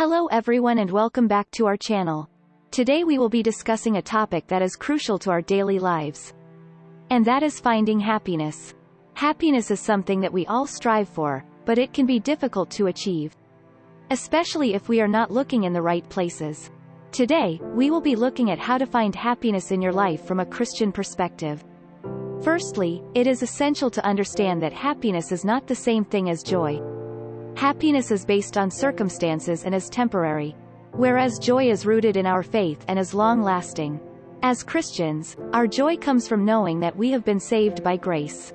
Hello everyone and welcome back to our channel. Today we will be discussing a topic that is crucial to our daily lives. And that is finding happiness. Happiness is something that we all strive for, but it can be difficult to achieve. Especially if we are not looking in the right places. Today, we will be looking at how to find happiness in your life from a Christian perspective. Firstly, it is essential to understand that happiness is not the same thing as joy. Happiness is based on circumstances and is temporary. Whereas joy is rooted in our faith and is long-lasting. As Christians, our joy comes from knowing that we have been saved by grace.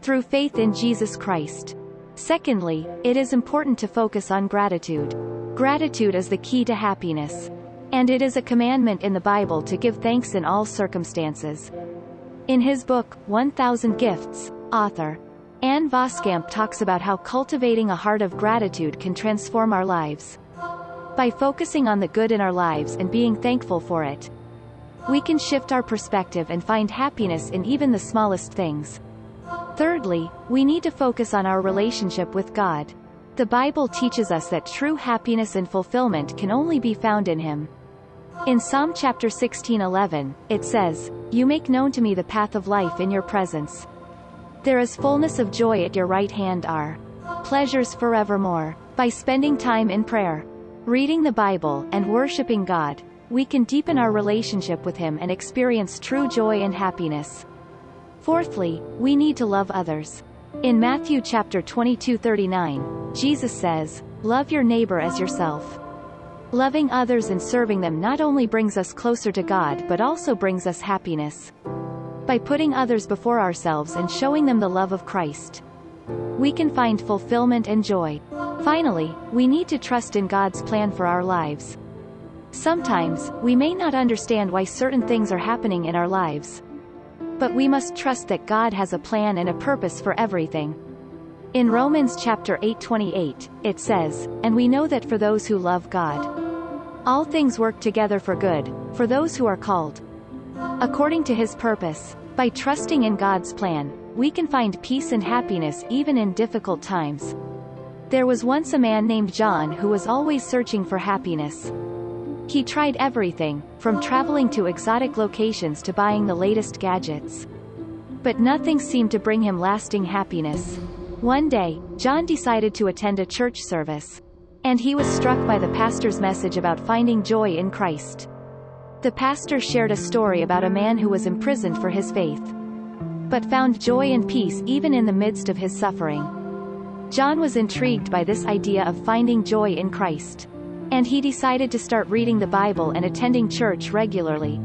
Through faith in Jesus Christ. Secondly, it is important to focus on gratitude. Gratitude is the key to happiness. And it is a commandment in the Bible to give thanks in all circumstances. In his book, 1000 Gifts, author Ann Voskamp talks about how cultivating a heart of gratitude can transform our lives. By focusing on the good in our lives and being thankful for it, we can shift our perspective and find happiness in even the smallest things. Thirdly, we need to focus on our relationship with God. The Bible teaches us that true happiness and fulfillment can only be found in Him. In Psalm chapter 16:11, it says, You make known to me the path of life in your presence. There is fullness of joy at your right hand are pleasures forevermore. By spending time in prayer, reading the Bible, and worshiping God, we can deepen our relationship with Him and experience true joy and happiness. Fourthly, we need to love others. In Matthew chapter 22 39, Jesus says, Love your neighbor as yourself. Loving others and serving them not only brings us closer to God but also brings us happiness by putting others before ourselves and showing them the love of Christ. We can find fulfillment and joy. Finally, we need to trust in God's plan for our lives. Sometimes, we may not understand why certain things are happening in our lives. But we must trust that God has a plan and a purpose for everything. In Romans chapter 8:28, it says, And we know that for those who love God, all things work together for good, for those who are called, According to his purpose, by trusting in God's plan, we can find peace and happiness even in difficult times. There was once a man named John who was always searching for happiness. He tried everything, from traveling to exotic locations to buying the latest gadgets. But nothing seemed to bring him lasting happiness. One day, John decided to attend a church service. And he was struck by the pastor's message about finding joy in Christ. The pastor shared a story about a man who was imprisoned for his faith. But found joy and peace even in the midst of his suffering. John was intrigued by this idea of finding joy in Christ. And he decided to start reading the Bible and attending church regularly.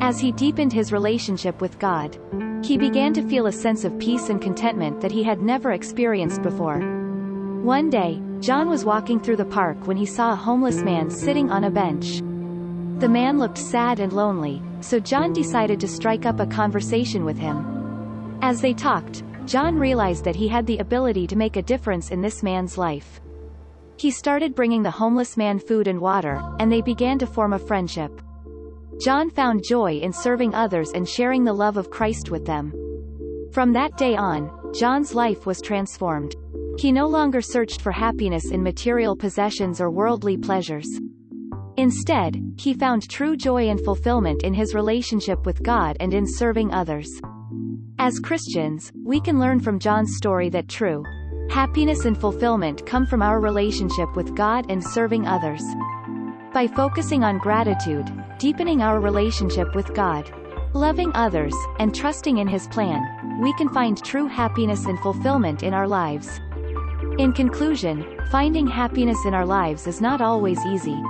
As he deepened his relationship with God, he began to feel a sense of peace and contentment that he had never experienced before. One day, John was walking through the park when he saw a homeless man sitting on a bench. The man looked sad and lonely, so John decided to strike up a conversation with him. As they talked, John realized that he had the ability to make a difference in this man's life. He started bringing the homeless man food and water, and they began to form a friendship. John found joy in serving others and sharing the love of Christ with them. From that day on, John's life was transformed. He no longer searched for happiness in material possessions or worldly pleasures. Instead, he found true joy and fulfillment in his relationship with God and in serving others. As Christians, we can learn from John's story that true happiness and fulfillment come from our relationship with God and serving others. By focusing on gratitude, deepening our relationship with God, loving others, and trusting in His plan, we can find true happiness and fulfillment in our lives. In conclusion, finding happiness in our lives is not always easy,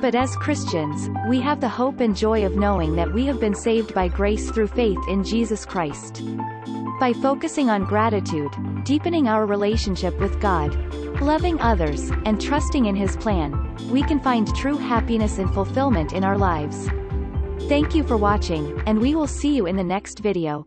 but as Christians, we have the hope and joy of knowing that we have been saved by grace through faith in Jesus Christ. By focusing on gratitude, deepening our relationship with God, loving others, and trusting in His plan, we can find true happiness and fulfillment in our lives. Thank you for watching, and we will see you in the next video.